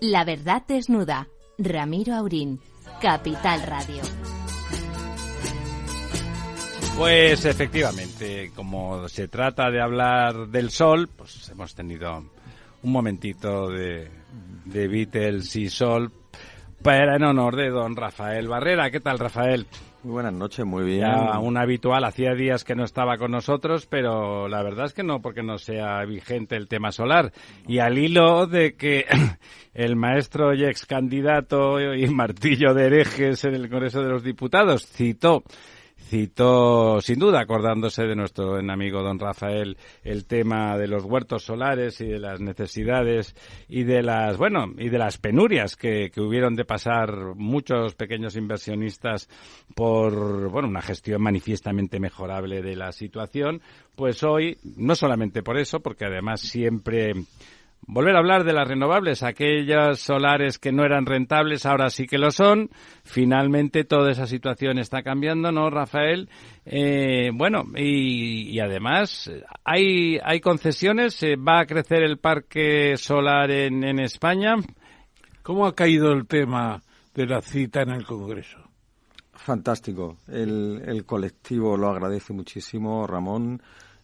La verdad desnuda. Ramiro Aurín, Capital Radio. Pues efectivamente, como se trata de hablar del sol, pues hemos tenido un momentito de, de Beatles y sol para en honor de don Rafael Barrera. ¿Qué tal, Rafael? Muy buenas noches, muy bien. Ya un habitual, hacía días que no estaba con nosotros, pero la verdad es que no porque no sea vigente el tema solar. Y al hilo de que el maestro y ex candidato y martillo de herejes en el Congreso de los Diputados citó citó, sin duda, acordándose de nuestro amigo don Rafael, el tema de los huertos solares y de las necesidades y de las, bueno, y de las penurias que, que hubieron de pasar muchos pequeños inversionistas por, bueno, una gestión manifiestamente mejorable de la situación, pues hoy, no solamente por eso, porque además siempre volver a hablar de las renovables, aquellas solares que no eran rentables, ahora sí que lo son. Finalmente toda esa situación está cambiando, ¿no, Rafael? Eh, bueno, y, además hay, hay concesiones, va a crecer el parque solar en, en España. ¿Cómo ha caído el tema de la cita en el Congreso? Fantástico. El, el colectivo lo agradece muchísimo, Ramón.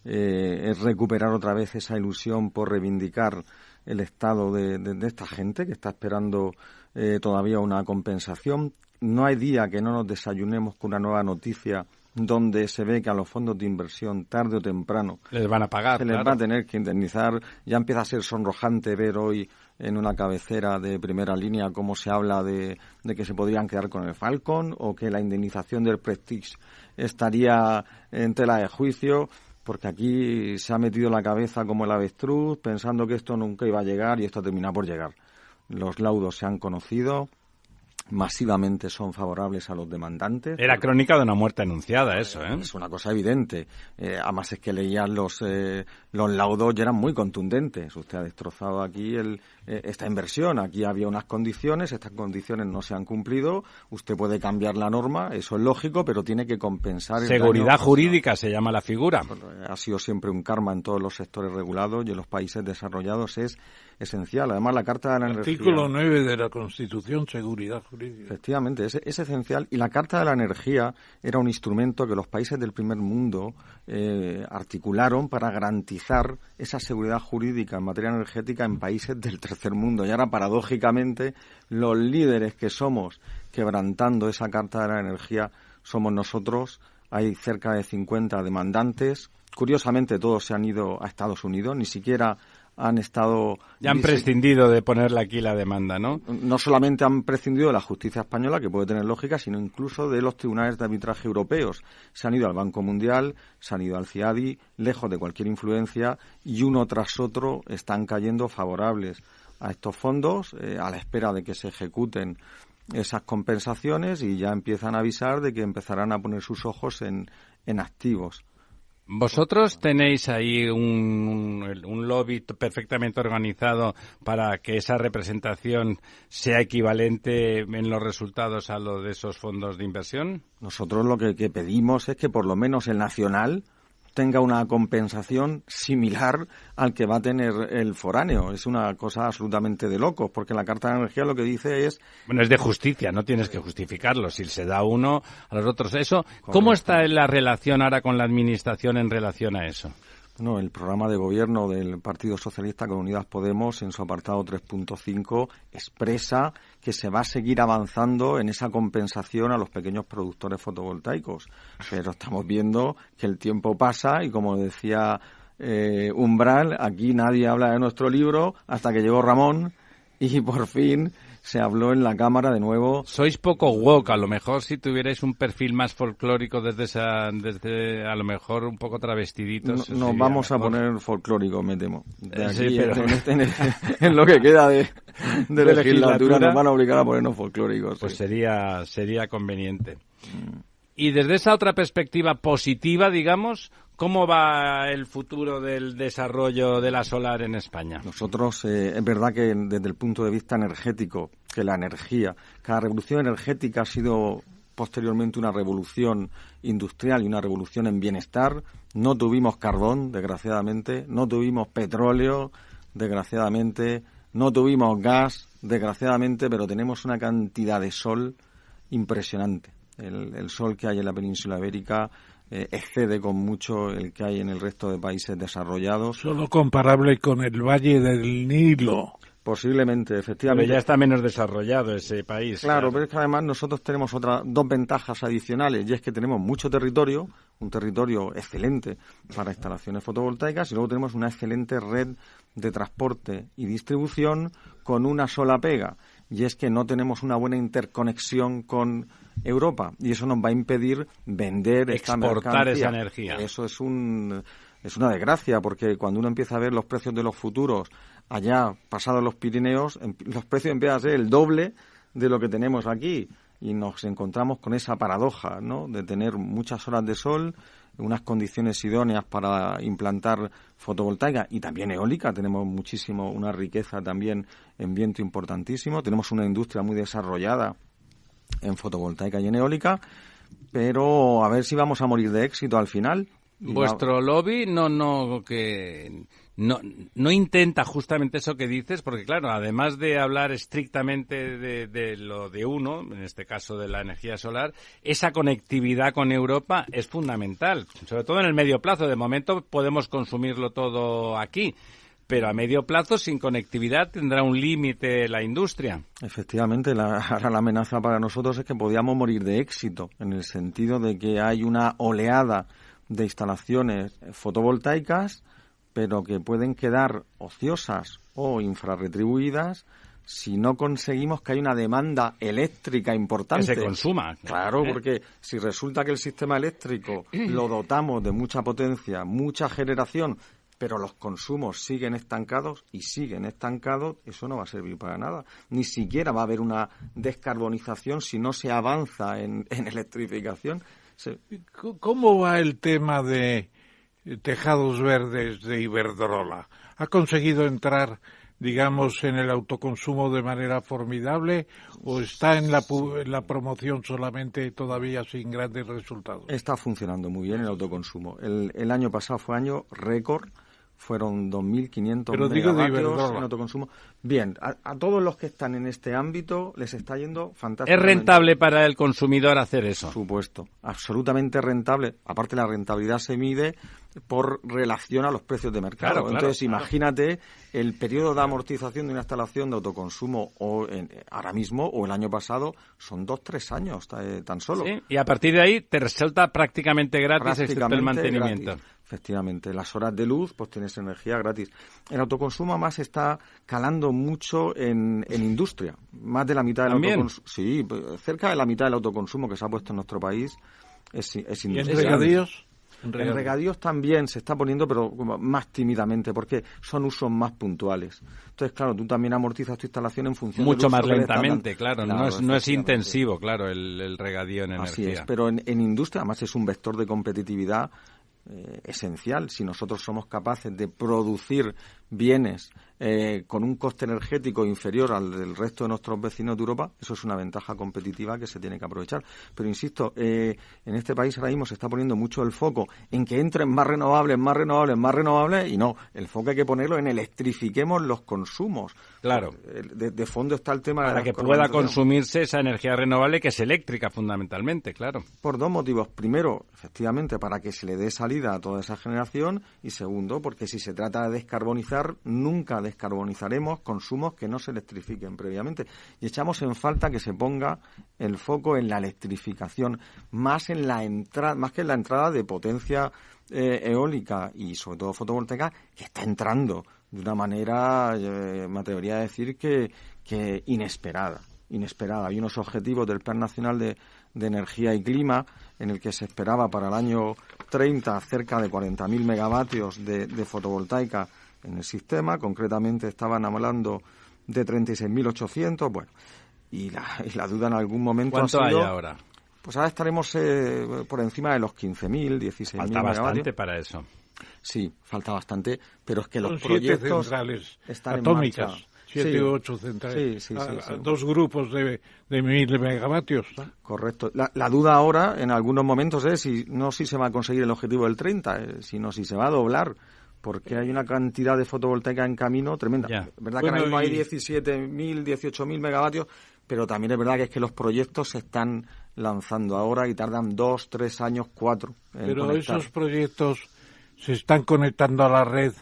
Eh, es recuperar otra vez esa ilusión por reivindicar el estado de, esta gente que está esperando eh, todavía una compensación. No hay día que no nos desayunemos con una nueva noticia donde se ve que a los fondos de inversión tarde o temprano les van a pagar, se les va a tener que indemnizar. Ya empieza a ser sonrojante ver hoy en una cabecera de primera línea cómo se habla de, de que se podrían quedar con el Falcon o que la indemnización del Prestige estaría en tela de juicio porque aquí se ha metido la cabeza como el avestruz, pensando que esto nunca iba a llegar y esto termina por llegar. Los laudos se han conocido, masivamente son favorables a los demandantes. Era crónica de una muerte anunciada, eso, ¿eh? Es una cosa evidente. Eh, además es que leían los, eh, los laudos y eran muy contundentes. Usted ha destrozado aquí el, eh, esta inversión. Aquí había unas condiciones, estas condiciones no se han cumplido. Usted puede cambiar la norma, eso es lógico, pero tiene que compensar. Seguridad jurídica se llama la figura. Ha sido siempre un karma en todos los sectores regulados y en los países desarrollados es esencial. Además, la Carta de la Energía. Artículo 9 de la Constitución, seguridad jurídica. Efectivamente, es, es, esencial. Y la Carta de la Energía era un instrumento que los países del primer mundo eh, articularon para garantizar esa seguridad jurídica en materia energética en países del tercer mundo. Y ahora, paradójicamente, los líderes que somos quebrantando esa Carta de la Energía somos nosotros. Hay cerca de 50 demandantes. Curiosamente, todos se han ido a Estados Unidos, ni siquiera han estado... Ya han prescindido de ponerle aquí la demanda, ¿no? No solamente han prescindido de la justicia española, que puede tener lógica, sino incluso de los tribunales de arbitraje europeos. Se han ido al Banco Mundial, se han ido al CIADI, lejos de cualquier influencia, y uno tras otro están cayendo favorables a estos fondos, eh, a la espera de que se ejecuten esas compensaciones y ya empiezan a avisar de que empezarán a poner sus ojos en, en activos. ¿Vosotros tenéis ahí un, un, lobby perfectamente organizado para que esa representación sea equivalente en los resultados a lo de esos fondos de inversión? Nosotros lo que, que pedimos es que por lo menos el nacional tenga una compensación similar al que va a tener el foráneo. Es una cosa absolutamente de locos, porque la Carta de Energía lo que dice es... Bueno, es de justicia, no tienes que justificarlo. Si se da uno a los otros, eso... ¿Cómo está la relación ahora con la Administración en relación a eso? No, el programa de gobierno del Partido Socialista con Unidas Podemos, en su apartado 3.5, expresa que se va a seguir avanzando en esa compensación a los pequeños productores fotovoltaicos. Pero estamos viendo que el tiempo pasa y, como decía eh, Umbral, aquí nadie habla de nuestro libro hasta que llegó Ramón y por fin se habló en la Cámara de nuevo. Sois poco woke, a lo mejor si tuvierais un perfil más folclórico desde esa, desde a lo mejor un poco travestiditos. No, nos vamos a poner folclórico, me temo. De aquí, este, en, lo que queda de, de, legislatura, nos van a obligar a ponernos folclóricos. Pues sería, sería conveniente. Mm. Y desde esa otra perspectiva positiva, digamos, ¿Cómo va el futuro del desarrollo de la solar en España? Nosotros, eh, es verdad que desde el punto de vista energético, que la energía, cada revolución energética ha sido posteriormente una revolución industrial y una revolución en bienestar. No tuvimos carbón, desgraciadamente, no tuvimos petróleo, desgraciadamente, no tuvimos gas, desgraciadamente, pero tenemos una cantidad de sol impresionante. El, sol que hay en la península ibérica eh, excede con mucho el que hay en el resto de países desarrollados. Solo comparable con el Valle del Nilo. Posiblemente, efectivamente. Pero ya está menos desarrollado ese país. Claro, pero es que además nosotros tenemos otras dos ventajas adicionales y es que tenemos mucho territorio, un territorio excelente para instalaciones fotovoltaicas y luego tenemos una excelente red de transporte y distribución con una sola pega y es que no tenemos una buena interconexión con Europa y eso nos va a impedir vender exportar esa energía. Eso es un es una desgracia porque cuando uno empieza a ver los precios de los futuros allá pasados los Pirineos, em, los precios empiezan a ser el doble de lo que tenemos aquí y nos encontramos con esa paradoja, ¿no? De tener muchas horas de sol, unas condiciones idóneas para implantar fotovoltaica y también eólica. Tenemos muchísimo, una riqueza también en viento importantísimo. Tenemos una industria muy desarrollada en fotovoltaica y en eólica, pero a ver si vamos a morir de éxito al final. Vuestro lobby no, no, que no, no intenta justamente eso que dices, porque claro, además de hablar estrictamente de, lo de uno, en este caso de la energía solar, esa conectividad con Europa es fundamental, sobre todo en el medio plazo. De momento podemos consumirlo todo aquí, pero a medio plazo, sin conectividad, tendrá un límite la industria. Efectivamente, la, ahora la amenaza para nosotros es que podíamos morir de éxito, en el sentido de que hay una oleada de instalaciones fotovoltaicas pero que pueden quedar ociosas o infrarretribuidas si no conseguimos que haya una demanda eléctrica importante. Que se consuma. Claro, ¿Eh? porque si resulta que el sistema eléctrico lo dotamos de mucha potencia, mucha generación, pero los consumos siguen estancados y siguen estancados, eso no va a servir para nada. Ni siquiera va a haber una descarbonización si no se avanza en, en electrificación. ¿Cómo va el tema de tejados verdes de Iberdrola. ¿Ha conseguido entrar, digamos, en el autoconsumo de manera formidable o está en la, en la promoción solamente todavía sin grandes resultados? Está funcionando muy bien el autoconsumo. El, el año pasado fue año récord fueron 2.500 megavatios en autoconsumo. Bien, a, todos los que están en este ámbito les está yendo fantástico. ¿Es rentable para el consumidor hacer eso? Por supuesto, absolutamente rentable. Aparte, la rentabilidad se mide por relación a los precios de mercado. Entonces, imagínate el periodo de amortización de una instalación de autoconsumo o ahora mismo o el año pasado son dos, tres años eh, tan solo. y a partir de ahí te resulta prácticamente gratis el mantenimiento. Efectivamente, las horas de luz, pues tienes energía gratis. El autoconsumo además está calando mucho en, en industria. Más de la mitad del autoconsumo. Sí, cerca de la mitad del autoconsumo que se ha puesto en nuestro país es, es industria. ¿Y en regadíos? En regadíos también se está poniendo, pero más tímidamente, porque son usos más puntuales. Entonces, claro, tú también amortizas tu instalación en función Mucho más lentamente, claro, no es, no es intensivo, claro, el, regadío en energía. Así es, pero en, en industria, además, es un vector de competitividad eh, esencial. Si nosotros somos capaces de producir bienes eh, con un coste energético inferior al del resto de nuestros vecinos de Europa, eso es una ventaja competitiva que se tiene que aprovechar. Pero insisto, eh, en este país ahora mismo se está poniendo mucho el foco en que entren más renovables, más renovables, más renovables, y no, el foco hay que ponerlo en electrifiquemos los consumos. Claro. De, fondo está el tema Para de que pueda consumirse esa energía renovable que es eléctrica fundamentalmente, claro. Por dos motivos. Primero, efectivamente, para que se le dé salida a toda esa generación, y segundo, porque si se trata de descarbonizar, nunca descarbonizaremos consumos que no se electrifiquen previamente. Y echamos en falta que se ponga el foco en la electrificación, más en la entrada, más que en la entrada de potencia eh, eólica y sobre todo fotovoltaica, que está entrando de una manera, eh, me atrevería a decir que, inesperada inesperada. Hay unos objetivos del Plan Nacional de, Energía y Clima en el que se esperaba para el año 30 cerca de 40.000 megavatios de, de, fotovoltaica en el sistema, concretamente estaban hablando de 36.800, bueno, y la, y la duda en algún momento ¿Cuánto ha hay ahora? Pues ahora estaremos eh, por encima de los 15.000, 16.000 Falta bastante para eso. Sí, falta bastante, pero es que los proyectos están atómicas. En Siete u ocho centrales. Sí, sí, sí, dos grupos de, de mil megavatios. Correcto. La, la, duda ahora, en algunos momentos, es si no si se va a conseguir el objetivo del 30, eh, sino si se va a doblar porque hay una cantidad de fotovoltaica en camino tremenda. Ya. Es verdad que ahora mismo hay y- 17.000, 18.000 megavatios, pero también es verdad que es que los proyectos se están lanzando ahora y tardan dos, tres años, cuatro. en Pero conectar. esos proyectos se están conectando a la red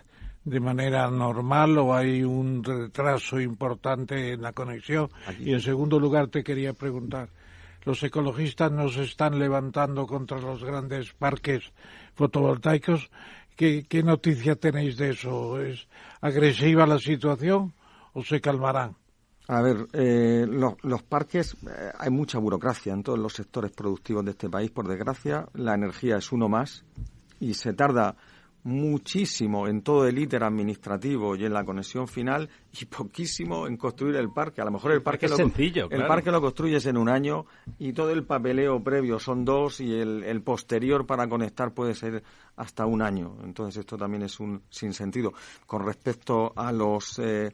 de manera normal o hay un retraso importante en la conexión. Aquí. Y en segundo lugar te quería preguntar, los ecologistas nos están levantando contra los grandes parques fotovoltaicos. ¿Qué, qué noticia tenéis de eso? ¿Es agresiva la situación o se calmarán? A ver, eh, los, los parques, eh, hay mucha burocracia en todos los sectores productivos de este país, por desgracia. La energía es uno más y se tarda muchísimo en todo el íter administrativo y en la conexión final y poquísimo en construir el parque. A lo mejor el parque, es lo, sencillo, el parque lo construyes en un año y todo el papeleo previo son dos y el, el posterior para conectar puede ser hasta un año. Entonces esto también es un sinsentido. Con respecto a los eh,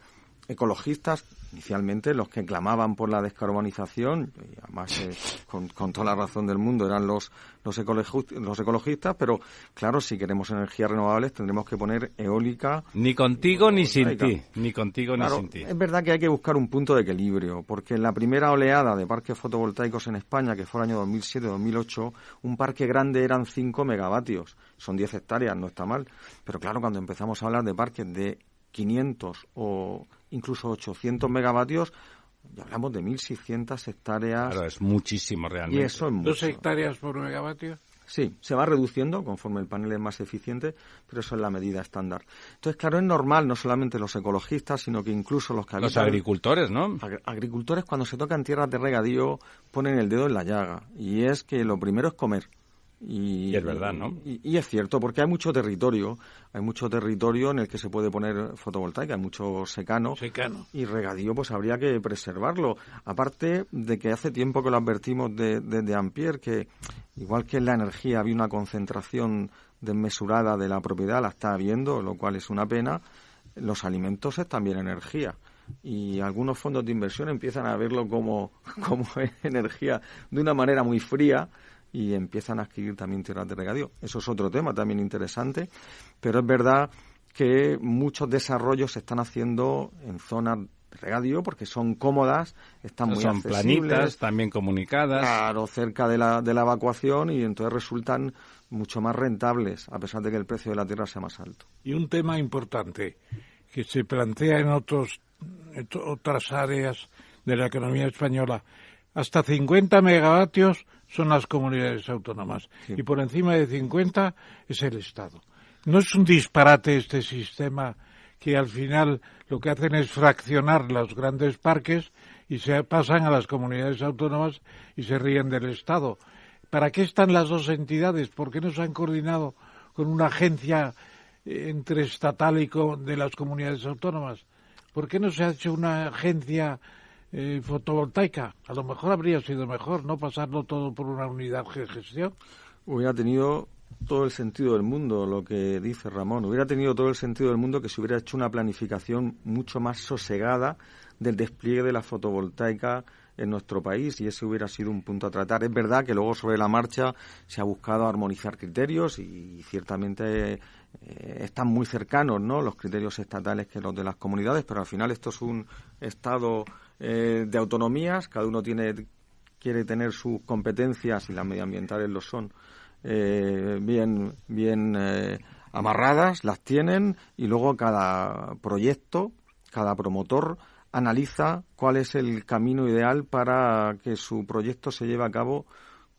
ecologistas, inicialmente los que clamaban por la descarbonización, y además eh, con, con toda la razón del mundo eran los, los, ecologi- los ecologistas, pero claro, si queremos energías renovables tendremos que poner eólica. Ni contigo ni sin ti. Ni contigo Claro, ni sin ti. es verdad que hay que buscar un punto de equilibrio, porque en la primera oleada de parques fotovoltaicos en España, que fue el año 2007-2008, un parque grande eran 5 megavatios, son 10 hectáreas, no está mal, pero claro, cuando empezamos a hablar de parques de 500 o incluso 800 megavatios, ya hablamos de 1.600 hectáreas Claro, es muchísimo y realmente. eso es ¿Dos mucho. hectáreas por megavatio? Sí, se va reduciendo conforme el panel es más eficiente, pero eso es la medida estándar. Entonces, claro, es normal, no solamente los ecologistas, sino que incluso los que Los habitan- agricultores, ¿no? Agri- agricultores cuando se tocan tierras de regadío ponen el dedo en la llaga y es que lo primero es comer y, Y es verdad, ¿no? y, y es cierto porque hay mucho territorio hay mucho territorio en el que se puede poner fotovoltaica hay mucho secano Secano. y regadío pues habría que preservarlo aparte de que hace tiempo que lo advertimos de, de, de Ampier que igual que en la energía había una concentración desmesurada de la propiedad la está habiendo lo cual es una pena los alimentos es también energía y algunos fondos de inversión empiezan a verlo como, como energía de una manera muy fría y empiezan a adquirir también tierras de regadío. Eso es otro tema también interesante, pero es verdad que muchos desarrollos se están haciendo en zonas de regadío porque son cómodas, están muy Son accesibles, planitas, también comunicadas. Claro, cerca de la, de la evacuación y entonces resultan mucho más rentables, a pesar de que el precio de la tierra sea más alto. Y un tema importante que se plantea en otros, en otras áreas de la economía española. Hasta 50 megavatios son las comunidades autónomas Sí. y por encima de 50 es el Estado. ¿No es un disparate este sistema que al final lo que hacen es fraccionar los grandes parques y se pasan a las comunidades autónomas y se ríen del Estado? ¿Para qué están las dos entidades? ¿Por qué no se han coordinado con una agencia eh, entre estatal y de las comunidades autónomas? ¿Por qué no se ha hecho una agencia eh, fotovoltaica? A lo mejor habría sido mejor no pasarlo todo por una unidad de gestión. hubiera tenido todo el sentido del mundo lo que dice Ramón. Hubiera tenido todo el sentido del mundo que se hubiera hecho una planificación mucho más sosegada del despliegue de la fotovoltaica en nuestro país y ese hubiera sido un punto a tratar. Es verdad que luego sobre la marcha se ha buscado armonizar criterios y ciertamente eh, están muy cercanos ¿no? los criterios estatales que los de las comunidades, pero al final esto es un estado eh, de autonomías, cada uno tiene quiere tener sus competencias y las medioambientales lo son eh, bien bien eh, amarradas las tienen y luego cada proyecto cada promotor analiza cuál es el camino ideal para que su proyecto se lleve a cabo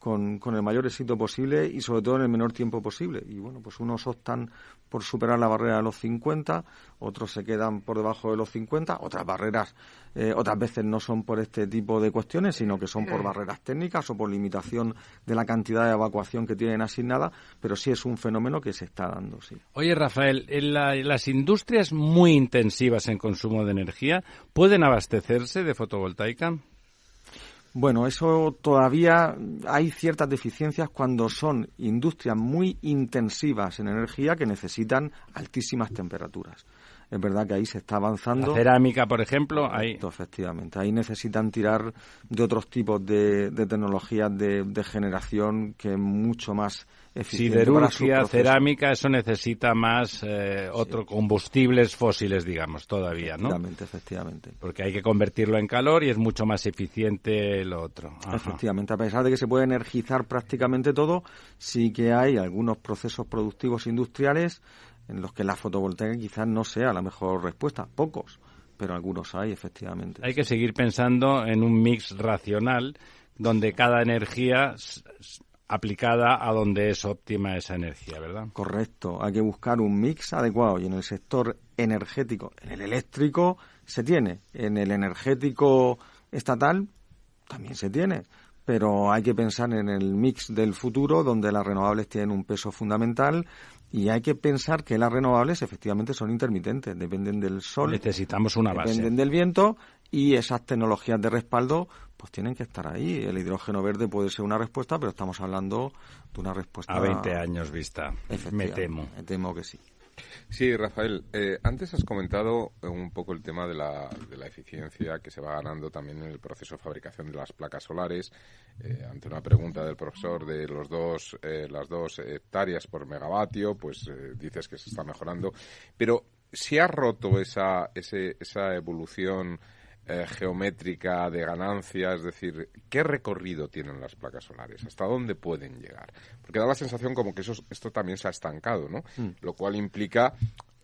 con, con el mayor éxito posible y sobre todo en el menor tiempo posible. Y bueno, pues unos optan por superar la barrera de los 50, otros se quedan por debajo de los 50, otras barreras, eh, otras veces no son por este tipo de cuestiones, sino que son por barreras técnicas o por limitación de la cantidad de evacuación que tienen asignada, pero sí es un fenómeno que se está dando, sí. Oye, Rafael, en la- en las industrias muy intensivas en consumo de energía, ¿pueden abastecerse de fotovoltaica? Bueno, eso todavía hay ciertas deficiencias cuando son industrias muy intensivas en energía que necesitan altísimas temperaturas. es verdad que ahí se está avanzando. La cerámica, por ejemplo, ahí. Efectivamente, ahí necesitan tirar de otros tipos de, tecnologías de, de generación que es mucho más Siderurgia, cerámica, eso necesita más eh, otro combustibles fósiles, digamos, todavía, ¿no? Efectivamente, efectivamente. Porque hay que convertirlo en calor y es mucho más eficiente lo otro. Efectivamente, a pesar de que se puede energizar prácticamente todo, sí que hay algunos procesos productivos industriales en los que la fotovoltaica quizás no sea la mejor respuesta, pocos, pero algunos hay, efectivamente. Hay que seguir pensando en un mix racional donde cada energía aplicada a donde es óptima esa energía, ¿verdad? Correcto, hay que buscar un mix adecuado y en el sector energético, en el eléctrico se tiene, en el energético estatal también se tiene, pero hay que pensar en el mix del futuro donde las renovables tienen un peso fundamental y hay que pensar que las renovables efectivamente son intermitentes, dependen del sol. Necesitamos una base. Dependen del viento y esas tecnologías de respaldo pues tienen que estar ahí. El hidrógeno verde puede ser una respuesta, pero estamos hablando de una respuesta... A 20 años vista, me temo. Me temo que sí. Sí, Rafael, eh, antes has comentado un poco el tema de la, de la, eficiencia que se va ganando también en el proceso de fabricación de las placas solares. Eh, ante una pregunta del profesor de los dos, eh, las dos hectáreas por megavatio, pues dices que se está mejorando. Pero si ha roto esa, esa evolución eh, geométrica de ganancia, es decir, ¿qué recorrido tienen las placas solares? ¿Hasta dónde pueden llegar? Porque da la sensación como que eso, esto también se ha estancado, ¿no? Mm. Lo cual implica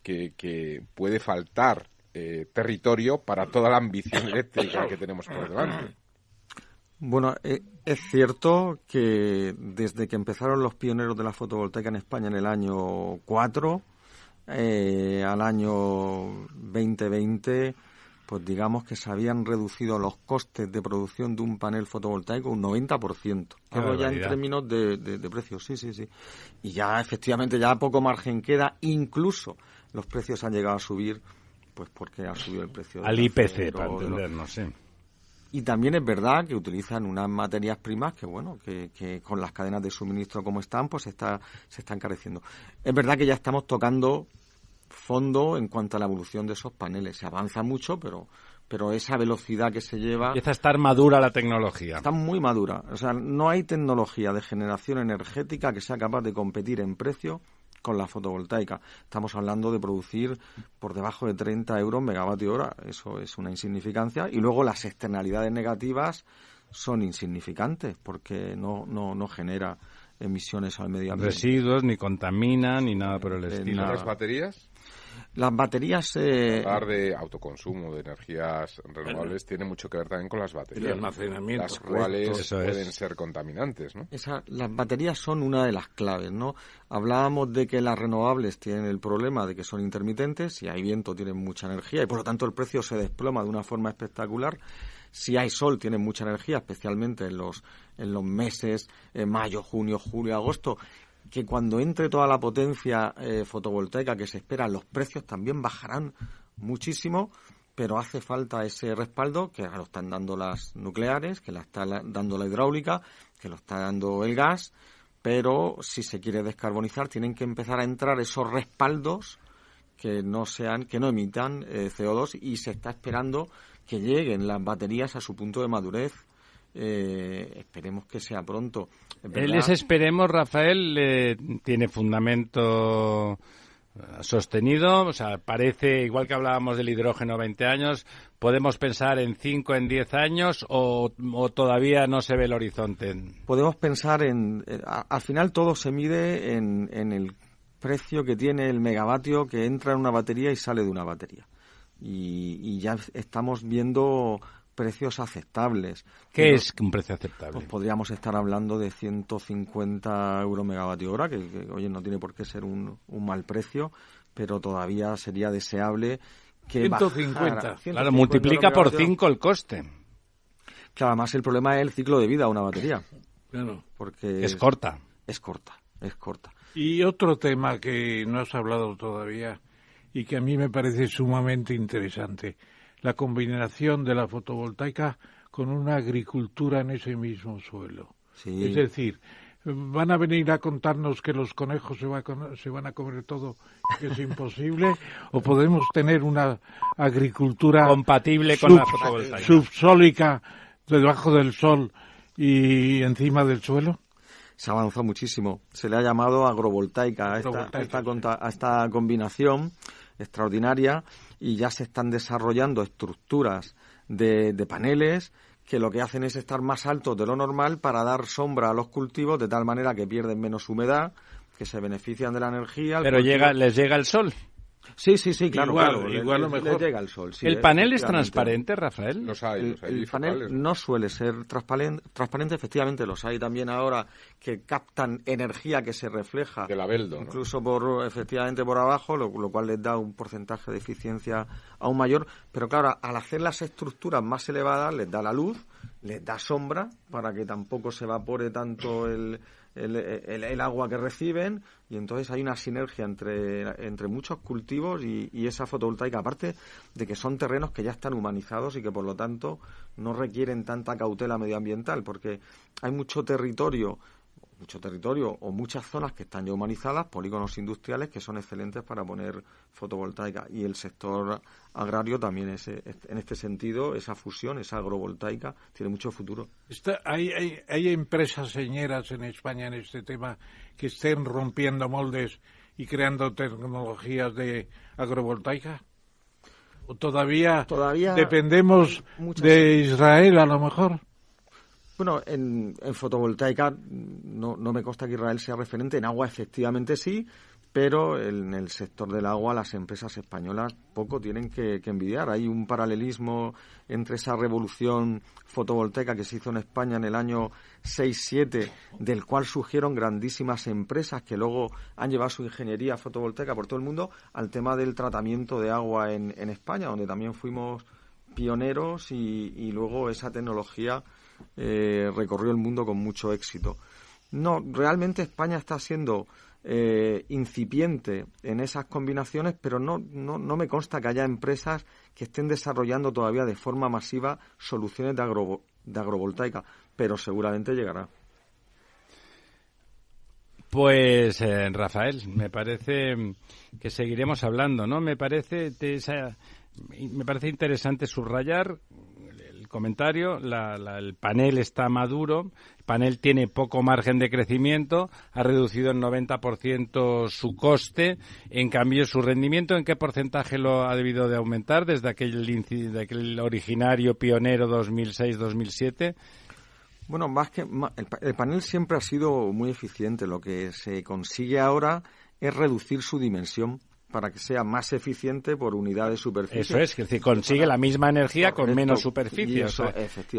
que, puede faltar eh, territorio para toda la ambición eléctrica que tenemos por delante. Bueno, eh, es cierto que desde que empezaron los pioneros de la fotovoltaica en España en el año 4 al año 2020 pues digamos que se habían reducido los costes de producción de un panel fotovoltaico un 90%. Pero ya en términos de, de, precios, sí, sí, sí. Y ya efectivamente ya poco margen queda, incluso los precios han llegado a subir, pues porque ha subido el precio. Al IPC, para entendernos, sí. Y también es verdad que utilizan unas materias primas que, bueno, que, que, con las cadenas de suministro como están, pues está, se está encareciendo. Es verdad que ya estamos tocando fondo en cuanto a la evolución de esos paneles. Se avanza mucho, pero, pero esa velocidad que se lleva... Empieza a estar madura la tecnología. Está muy madura. O sea, no hay tecnología de generación energética que sea capaz de competir en precio con la fotovoltaica. Estamos hablando de producir por debajo de 30 euros megavatio hora. Eso es una insignificancia. Y luego las externalidades negativas son insignificantes porque no, no, no genera emisiones al medio ambiente. Residuos, ni contamina, ni nada por el eh, estilo. ¿Las baterías? Las baterías... Eh... Hablar de autoconsumo, de energías renovables, tiene mucho que ver también con las baterías. almacenamiento. Las cuales pueden ser contaminantes, ¿no? las baterías son una de las claves, ¿no? Hablábamos de que las renovables tienen el problema de que son intermitentes, si hay viento tienen mucha energía y por lo tanto el precio se desploma de una forma espectacular. Si hay sol tienen mucha energía, especialmente en los, en los meses eh, mayo, junio, julio, agosto que cuando entre toda la potencia eh, fotovoltaica que se espera, los precios también bajarán muchísimo, pero hace falta ese respaldo que lo están dando las nucleares, que la está dando la hidráulica, que lo está dando el gas, pero si se quiere descarbonizar tienen que empezar a entrar esos respaldos que no sean, que no emitan eh, CO2 y se está esperando que lleguen las baterías a su punto de madurez eh, esperemos que sea pronto. El esperemos, Rafael, tiene fundamento eh, sostenido, o sea, parece, igual que hablábamos del hidrógeno 20 años, ¿podemos pensar en 5, en 10 años o, todavía no se ve el horizonte? Podemos pensar en, eh, al final todo se mide en, en el precio que tiene el megavatio que entra en una batería y sale de una batería. Y, y ya estamos viendo precios aceptables. ¿Qué es un precio aceptable? Pues podríamos estar hablando de 150 euros megavatio hora, que, oye, no tiene por qué ser un, mal precio, pero todavía sería deseable que 150. claro, multiplica por 5 el coste. Claro, además el problema es el ciclo de vida de una batería. Claro. Porque es corta. Es corta, es corta. Y otro tema que no has hablado todavía y que a mí me parece sumamente interesante la combinación de la fotovoltaica con una agricultura en ese mismo suelo. Es decir, van a venir a contarnos que los conejos se, se van a comer todo, que es imposible, o podemos tener una agricultura compatible con la fotovoltaica. subsólica debajo del sol y encima del suelo? Se ha avanzado muchísimo. Se le ha llamado agrovoltaica a esta, a esta combinación extraordinaria y ya se están desarrollando estructuras de, de paneles que lo que hacen es estar más altos de lo normal para dar sombra a los cultivos de tal manera que pierden menos humedad, que se benefician de la energía. Pero llega, les llega el sol. Sí, sí, sí, claro, igual, Igual lo mejor. llega el sol. ¿El panel es transparente, Rafael? Los hay, el, panel no suele ser transparente, transparente, efectivamente los hay también ahora que captan energía que se refleja. Del abeldo. Incluso por, efectivamente por abajo, lo, cual les da un porcentaje de eficiencia aún mayor. Pero claro, al hacer las estructuras más elevadas, les da la luz, les da sombra para que tampoco se evapore tanto el, el, agua que reciben y entonces hay una sinergia entre, entre muchos cultivos y, y, esa fotovoltaica, aparte de que son terrenos que ya están humanizados y que por lo tanto no requieren tanta cautela medioambiental, porque hay mucho territorio mucho territorio o muchas zonas que están ya humanizadas, polígonos industriales que son excelentes para poner fotovoltaica. Y el sector agrario también es, en este sentido, esa fusión, esa agrovoltaica, tiene mucho futuro. hay, hay, empresas señeras en España en este tema que estén rompiendo moldes y creando tecnologías de agrovoltaica? ¿O todavía, todavía dependemos de Israel a lo mejor? Bueno, en, fotovoltaica no, no, me consta que Israel sea referente. En agua efectivamente sí, pero en el sector del agua las empresas españolas poco tienen que, envidiar. Hay un paralelismo entre esa revolución fotovoltaica que se hizo en España en el año 6-7, del cual surgieron grandísimas empresas que luego han llevado su ingeniería fotovoltaica por todo el mundo, al tema del tratamiento de agua en, España, donde también fuimos pioneros y luego esa tecnología eh, recorrió el mundo con mucho éxito. No, realmente España está siendo eh, incipiente en esas combinaciones, pero no, no, no, me consta que haya empresas que estén desarrollando todavía de forma masiva soluciones de, agro, de agrovoltaica, pero seguramente llegará. Pues eh, Rafael, me parece que seguiremos hablando, ¿no? Me parece me parece interesante subrayar comentario, el panel está maduro, el panel tiene poco margen de crecimiento, ha reducido en 90% su coste, en cambio su rendimiento, ¿en qué porcentaje lo ha debido de aumentar desde aquel, de aquel originario pionero 2006-2007? Bueno, más que el panel siempre ha sido muy eficiente. Lo que se consigue ahora es reducir su dimensión para que sea más eficiente por unidad de superficie. Eso es, que decir, consigue la misma energía con menos superficie.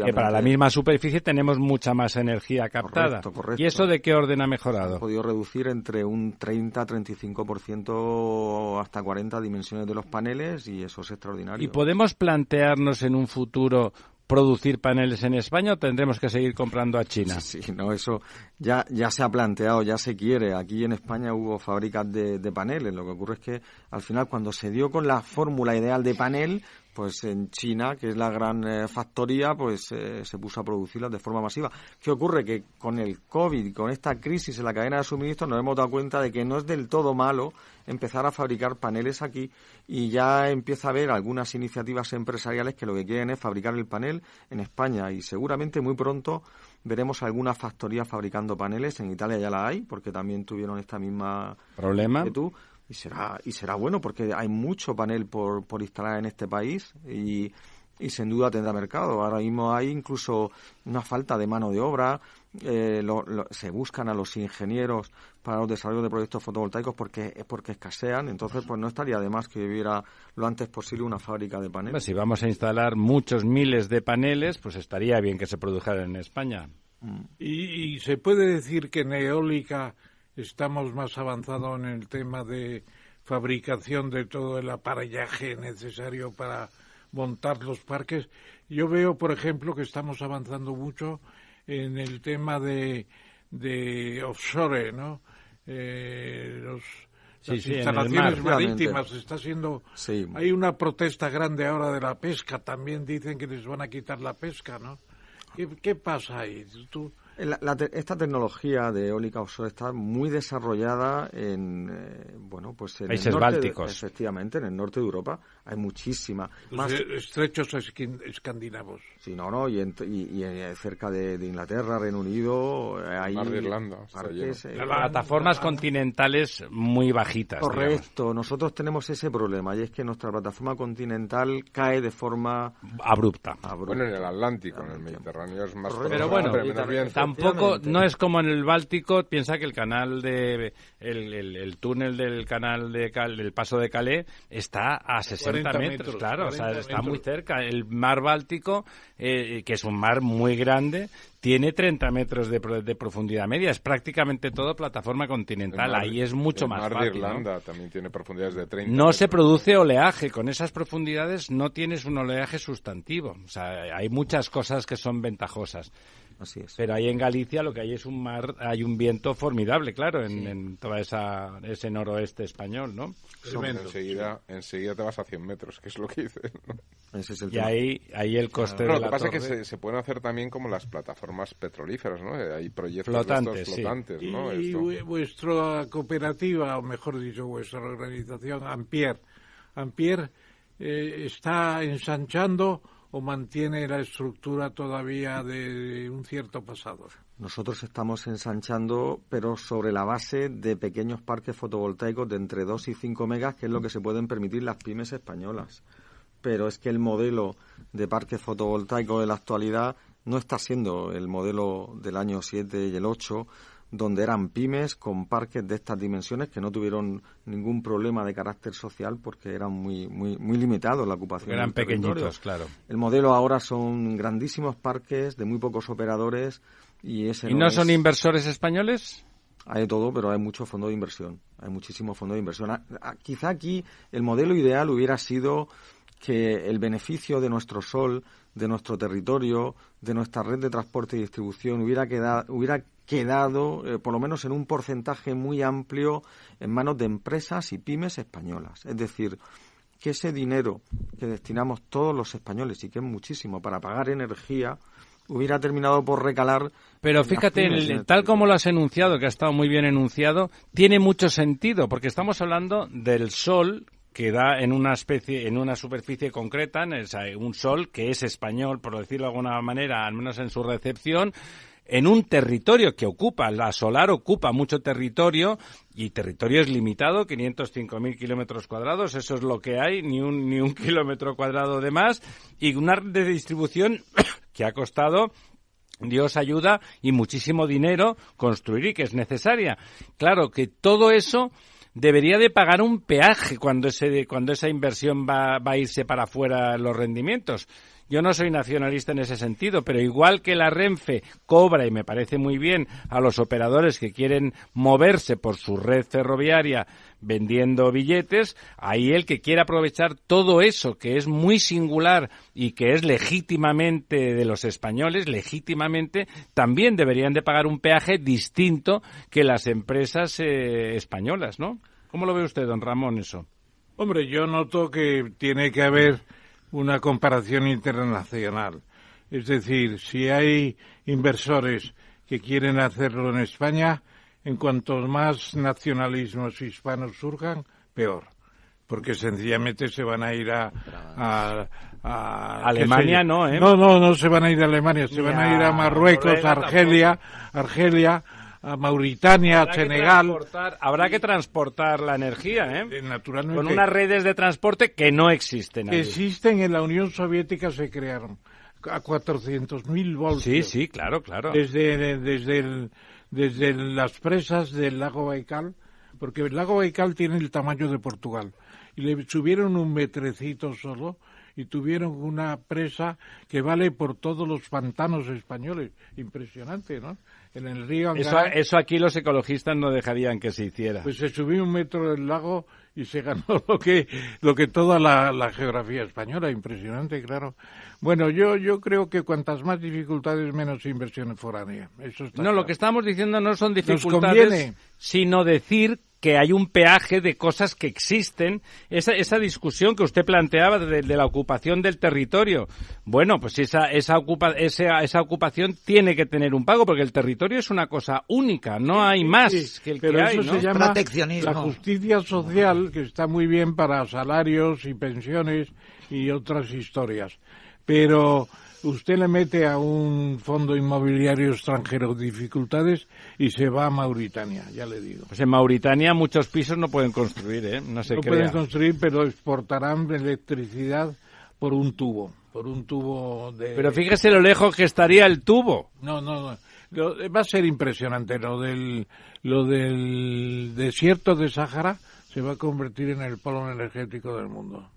que para la misma superficie tenemos mucha más energía captada. ¿Y eso de qué orden ha mejorado? Ha podido reducir entre un 30-35% hasta 40 dimensiones de los paneles y eso es extraordinario. ¿Y podemos plantearnos en un futuro producir paneles en España o tendremos que seguir comprando a China? Sí, no, eso ya, ya se ha planteado, ya se quiere. Aquí en España hubo fábricas de, de paneles. Lo que ocurre es que al final cuando se dio con la fórmula ideal de panel, pues en China, que es la gran eh, factoría, pues eh, se puso a producirlas de forma masiva. ¿Qué ocurre? Que con el COVID, con esta crisis en la cadena de suministro, nos hemos dado cuenta de que no es del todo malo empezar a fabricar paneles aquí y ya empieza a haber algunas iniciativas empresariales que lo que quieren es fabricar el panel en España y seguramente muy pronto veremos alguna factoría fabricando paneles. En Italia ya la hay, porque también tuvieron esta misma problema. Que tú y será y será bueno porque hay mucho panel por, por instalar en este país y, y sin duda tendrá mercado. Ahora mismo hay incluso una falta de mano de obra. Eh, se buscan a los ingenieros para los desarrollos de proyectos fotovoltaicos porque porque escasean. Entonces, pues no estaría de más que hubiera lo antes posible una fábrica de paneles. si vamos a instalar muchos miles de paneles, pues estaría bien que se produjeran en España. Y, y se puede decir que en eólica estamos más avanzados en el tema de fabricación de todo el aparellaje necesario para montar los parques. Yo veo, por ejemplo, que estamos avanzando mucho en el tema de, de offshore, ¿no? Eh, los, las instalaciones marítimas. Está siendo hay una protesta grande ahora de la pesca. También dicen que les van a quitar la pesca no qué, qué pasa ahí tú esta tecnología de eólica offshore está muy desarrollada en, eh, bueno, pues en Países el norte bálticos. efectivamente, en el norte de Europa hay muchísima. Los estrechos escandinavos. Sí, no, no, y, y, eh, cerca de, Inglaterra, Reino Unido, eh, hay Mar de Irlanda, parques, plataformas continentales muy bajitas. Correcto, nosotros tenemos ese problema y es que nuestra plataforma continental cae de forma abrupta. Bueno, en el Atlántico, en el Mediterráneo es más Pero bueno, tampoco no es como en el Báltico. Piensa que el canal de el, túnel del canal de del paso de Calais está a 60 metros, claro, o sea, está muy cerca. El mar Báltico, eh, que es un mar muy grande, tiene 30 metros de, de, profundidad media. Es prácticamente todo plataforma continental. Ahí es mucho más mar fácil. De Irlanda también tiene profundidades de 30. No se produce oleaje. Con esas profundidades no tienes un oleaje sustantivo. O sea, hay muchas cosas que son ventajosas. Así es. Pero ahí en Galicia lo que hay es un mar, hay un viento formidable, claro, en, en toda esa ese noroeste español, ¿no? enseguida, enseguida te vas a 100 metros, que es lo que dices. Ese es el y ahí, ahí el coste de Lo la que pasa torre... es que se, se, pueden hacer también como las plataformas petrolíferas, ¿no? Hay proyectos flotantes, flotantes, sí. ¿no? Y, y vuestra cooperativa, o mejor dicho, vuestra organización, Ampier, Ampier eh, está ensanchando o mantiene la estructura todavía de un cierto pasado? Nosotros estamos ensanchando, pero sobre la base de pequeños parques fotovoltaicos de entre 2 y 5 megas, que es lo que se pueden permitir las pymes españolas. Pero es que el modelo de parques fotovoltaicos de la actualidad no está siendo el modelo del año 7 y el 8, donde eran pymes con parques de estas dimensiones que no tuvieron ningún problema de carácter social porque eran muy muy muy limitados la ocupación. Eran pequeñitos, claro. El modelo ahora son grandísimos parques de muy pocos operadores y ese ¿Y no, son inversores españoles? Hay de todo, pero hay mucho fondo de inversión. Hay muchísimo fondo de inversión. Quizá aquí el modelo ideal hubiera sido que el beneficio de nuestro sol, de nuestro territorio, de nuestra red de transporte y distribución hubiera quedado, hubiera quedado, eh, por lo menos en un porcentaje muy amplio, en manos de empresas y pymes españolas. Es decir, que ese dinero que destinamos todos los españoles, y que es muchísimo, para pagar energía, hubiera terminado por recalar. Pero fíjate, tal como lo has enunciado, que ha estado muy bien enunciado, tiene mucho sentido, porque estamos hablando del sol que da en una especie, en una superficie concreta, en un sol que es español, por decirlo de alguna manera, al menos en su recepción, en un territorio que ocupa, la solar ocupa mucho territorio y territorio es limitado, 505.000 kilómetros cuadrados, eso es lo que hay, ni un, ni un kilómetro cuadrado de más, y una red de distribución que ha costado Dios ayuda y muchísimo dinero construir y que es necesaria. Claro que todo eso debería de pagar un peaje cuando, ese, cuando esa inversión va, va a irse para afuera los rendimientos. Yo no soy nacionalista en ese sentido, pero igual que la Renfe cobra, y me parece muy bien, a los operadores que quieren moverse por su red ferroviaria vendiendo billetes, ahí el que quiera aprovechar todo eso que es muy singular y que es legítimamente de los españoles, legítimamente, también deberían de pagar un peaje distinto que las empresas eh, españolas, ¿no? ¿Cómo lo ve usted, don Ramón, eso? Hombre, yo noto que tiene que haber una comparación internacional. Es decir, si hay inversores que quieren hacerlo en España, en cuanto más nacionalismos hispanos surjan, peor. Porque sencillamente se van a ir a, a, Alemania, no, ¿eh? No, no, no se van a ir a Alemania, se van a ir a Marruecos, Argelia, Argelia, a Mauritania, a Senegal. habrá que transportar la energía, ¿eh? ¿eh? Naturalmente. Con unas redes de transporte que no existen. Allí. Existen en la Unión Soviética, se crearon a 400.000 voltios. Sí, sí, claro, claro. Desde, desde, el, desde las presas del lago Baikal, porque el lago Baikal tiene el tamaño de Portugal. Y le subieron un metrecito solo y tuvieron una presa que vale por todos los pantanos españoles. Impresionante, ¿no? En el río eso, eso, aquí los ecologistas no dejarían que se hiciera. Pues se subió un metro del lago y se ganó lo que, lo que toda la, la geografía española. Impresionante, claro. Bueno, yo, yo creo que cuantas más dificultades, menos inversiones foráneas. Eso está no, claro. lo que estamos diciendo no son dificultades, sino decir que hay un peaje de cosas que existen. Esa, esa discusión que usted planteaba de, la ocupación del territorio. Bueno, pues esa, esa, ocupa, esa, esa ocupación tiene que tener un pago porque el territorio es una cosa única, no hay más que el pero que eso hay. ¿no? se llama la justicia social, que está muy bien para salarios y pensiones y otras historias. Pero usted le mete a un fondo inmobiliario extranjero dificultades y se va a Mauritania, ya le digo. Pues en Mauritania muchos pisos no pueden construir, ¿eh? No se No pueden construir, pero exportarán electricidad por un tubo, por un tubo de... Pero fíjese lo lejos que estaría el tubo. No, no, no. va a ser impresionante lo del, lo del desierto de Sáhara se va a convertir en el polo energético del mundo.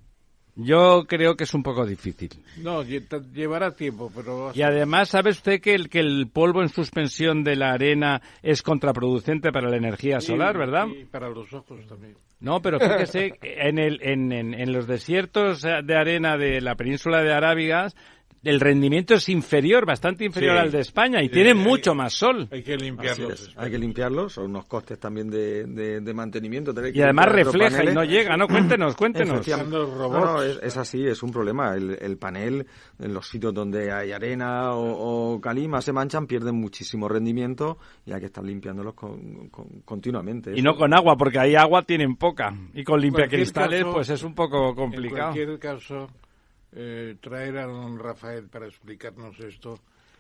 Yo creo que es un poco difícil. No, llevará tiempo, pero... Y además, ¿sabe usted que el, que el polvo en suspensión de la arena es contraproducente para la energía solar, verdad? Y para los ojos también. No, pero fíjese, en, el, en, en, en los desiertos de arena de la península de Arábigas el rendimiento es inferior, bastante inferior al de España y tiene mucho más sol. Hay que limpiarlos. Hay que limpiarlos, son unos costes también de, de, mantenimiento. y además refleja y no llega, ¿no? Cuéntenos, cuéntenos. es, así, es un problema. El, panel, en los sitios donde hay arena o, calima se manchan, pierden muchísimo rendimiento y hay que estar limpiándolos continuamente. Y no con agua, porque ahí agua tienen poca. Y con limpiacristales, pues es un poco complicado. En cualquier caso eh, traer a don Rafael para explicarnos esto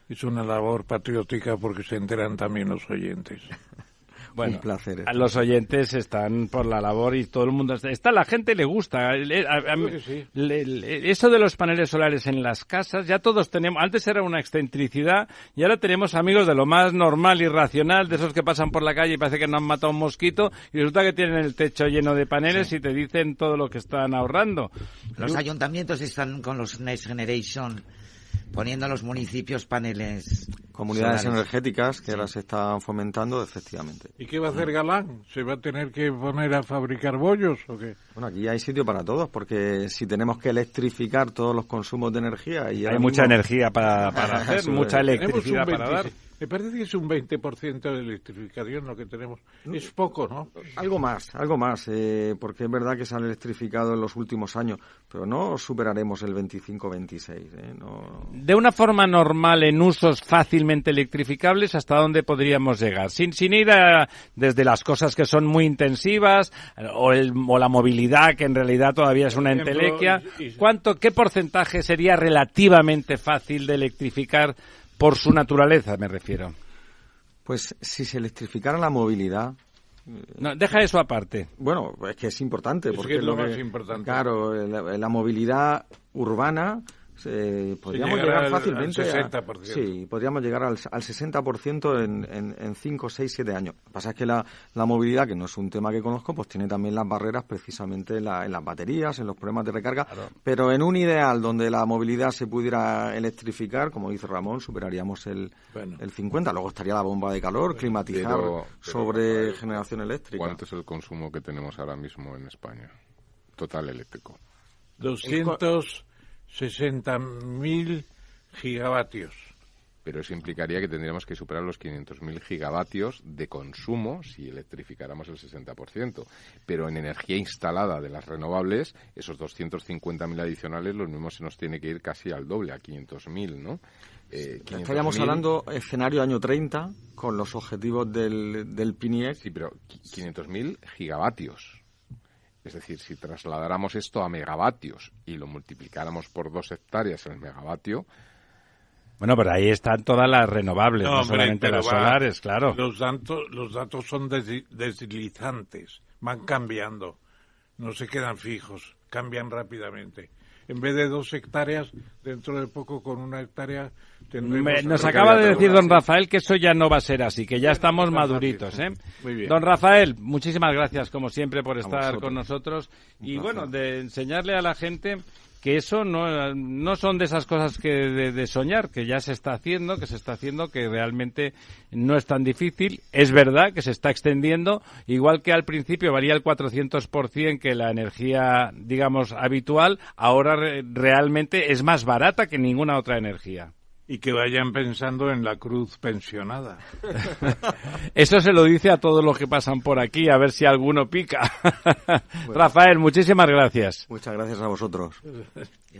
es una labor patriótica porque se enteran también los oyentes. Bueno, placer. A los oyentes están por la labor y todo el mundo está. la gente le gusta. eso de los paneles solares en las casas, ya todos tenemos. Antes era una excentricidad y ahora tenemos amigos de lo más normal y racional, de esos que pasan por la calle y parece que no han matado un mosquito y resulta que tienen el techo lleno de paneles y te dicen todo lo que están ahorrando. Los ayuntamientos están con los Next Generation poniendo a los municipios paneles. Comunidades energéticas que ahora se están fomentando, efectivamente. ¿Y qué va a hacer Galán? ¿Se va a tener que poner a fabricar bollos o qué? Bueno, aquí hay sitio para todos, porque si tenemos que electrificar todos los consumos de energía... y Hay mucha energía para, para hacer, mucha electricidad para dar. Me parece que es un 20% de electrificación lo que tenemos. Es poco, ¿no? Algo más, algo más, eh, porque es verdad que se han electrificado en los últimos años, pero no superaremos el 25-26. Eh, De una forma normal, en usos fácilmente electrificables, ¿hasta dónde podríamos llegar? Sin, sin ir a, desde las cosas que son muy intensivas o, el, o la movilidad, que en realidad todavía es una entelequia. ¿Cuánto, ¿Qué porcentaje sería relativamente fácil de electrificar? Por su naturaleza, me refiero. Pues si se electrificara la movilidad, no, deja eso aparte. Bueno, es que es importante. porque es lo, más importante. Claro, la, movilidad urbana podríamos llegar, fácilmente al 60%. sí, podríamos llegar al, al 60% en, en, en 5, 6, 7 años. Lo que pasa es que la, la, movilidad, que no es un tema que conozco, pues tiene también las barreras precisamente en, la, en las baterías, en los problemas de recarga. Pero en un ideal donde la movilidad se pudiera electrificar, como dice Ramón, superaríamos el, el 50. Luego estaría la bomba de calor, climatizar sobre generación eléctrica. ¿Cuánto es el consumo que tenemos ahora mismo en España? Total eléctrico. 200 60.000 gigavatios. Pero eso implicaría que tendríamos que superar los 500.000 gigavatios de consumo si electrificáramos el 60%. Pero en energía instalada de las renovables, esos 250.000 adicionales, los mismos se nos tiene que ir casi al doble, a 500.000, ¿no? Eh, Estaríamos hablando escenario año 30 con los objetivos del, del PINIEC. Sí, pero 500.000 gigavatios. Es decir, si trasladáramos esto a megavatios y lo multiplicáramos por dos hectáreas en el megavatio, bueno, pero ahí están todas las renovables, no, solamente las solares, claro. Los datos, los datos son deslizantes, van cambiando, no se quedan fijos, cambian rápidamente en vez de dos hectáreas, dentro de poco con una hectárea tendremos... nos acaba de decir don Rafael que eso ya no va a ser así, que ya estamos maduritos, ¿eh? Muy bien. Don Rafael, muchísimas gracias como siempre por estar con nosotros. Y bueno, de enseñarle a la gente que eso no, no son de esas cosas que de, soñar, que ya se está haciendo, que se está haciendo, que realmente no es tan difícil. Es verdad que se está extendiendo, igual que al principio valía el 400% que la energía, digamos, habitual, ahora realmente es más barata que ninguna otra energía. Y que vayan pensando en la cruz pensionada. Eso se lo dice a todos los que pasan por aquí, a ver si alguno pica. Rafael, muchísimas gracias. Muchas gracias a vosotros.